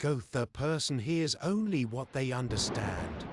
Goth, the person hears only what they understand.